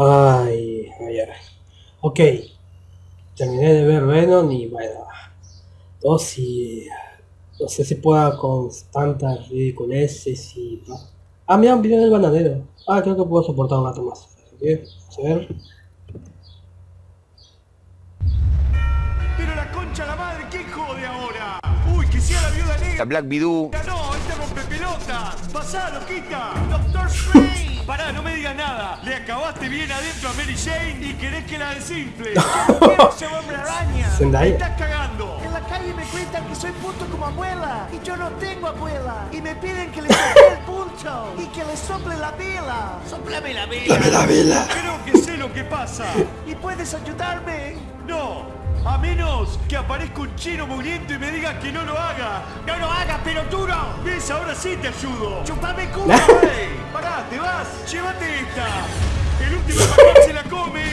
Ay, ay, ay. Ok. Terminé de ver Venom y bueno. Dos y. No sé si pueda con tantas ridiculeces y. Ah, mira un video del bananero. Ah, creo que puedo soportar un rato más. Así vamos a ver. Pero la concha la madre, ¿quién jode ahora? Uy, que sea la viuda negra. La Black Widow. No, este rompe pelota. Pasá, loquita. Doctor Strange. Pará, no me digas nada. Le acabaste bien adentro a Mary Jane y querés que la desinfle. quiero ser hombre araña. Me estás cagando. En la calle me cuentan que soy puto como abuela y yo no tengo abuela y me piden que le sople el punto y que le sople la vela. Soplame la vela. la vela. Creo que sé lo que pasa. ¿Y puedes ayudarme? No. A menos que aparezca un chino mugriento y me diga que no lo haga. No lo hagas, pero tú no. ¿Ves? Ahora sí te ayudo. Chupame culo. ¡Ey! Pará, ¿te Llévate esta. El último paquete se la come.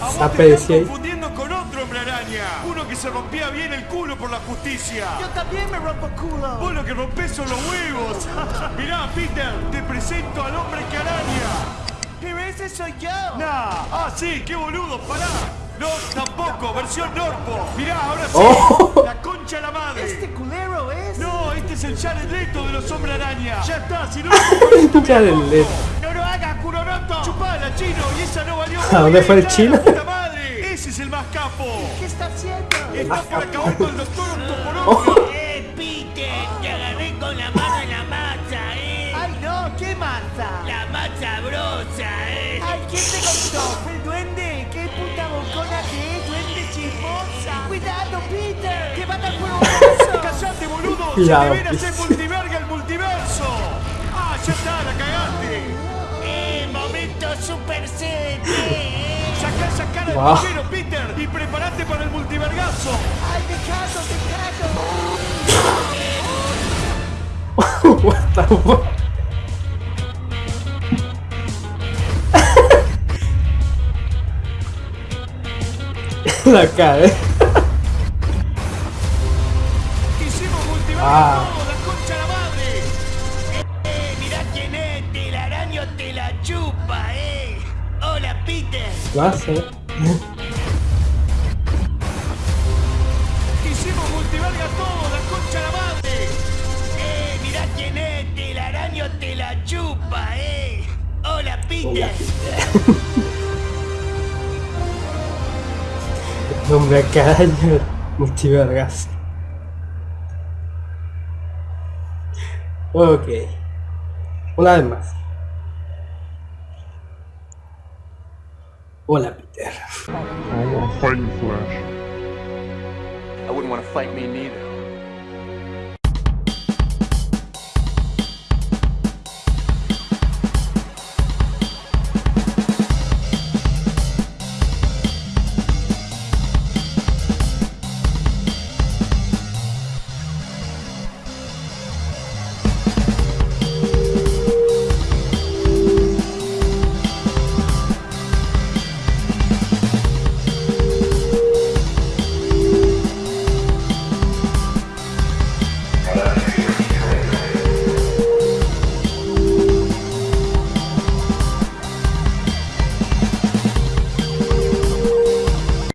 A vos te estás confundiendo con otro hombre araña. Uno que se rompía bien el culo por la justicia. Yo también me rompo culo. Vos lo que rompés son los huevos. Mirá, Peter, te presento al hombre que araña. Pero ese soy yo. Nah. Ah, sí, qué boludo, pará. No, tampoco, versión Norpo. Mirá, ahora sí. Oh. La concha de la madre. Este culero es. No, este es el Jared Leto de los Hombres Araña. Ya está, si no Jared Leto. ¿A dónde fue el chino? ¡Puta madre! Ese es el más capo. ¿Qué está haciendo? Está por acabar con el doctor Octoporongo. ¡Eh, Peter! Te agarré con la mano en la masa, ¿eh? Ay, no, qué masa. La más sabrosa, ¿eh? Ay, ¿quién te contó? El duende. Qué puta bocona que es, duende chismosa. Cuidado, Peter. Que va a dar fuego eso. ¡Cállate, boludo! Cuidado, ¡Se super set, ¿eh? Sacá esa cara de Wow. mujer, Peter, y prepárate para el multivergazo. Ay, me cago, me cago. What the fuck? La cara, eh. Hicimos multiverga Ah. Lo hace. Hicimos multiverga todo, la concha la madre. ¡Eh, mirá quién es! Telaraño te la chupa, ¿eh? Hola, Peter. Hombre, a cada año multivergas. Ok. Una vez más. Hola, Peter. I don't want to fight you, Flash. I wouldn't want to fight me neither.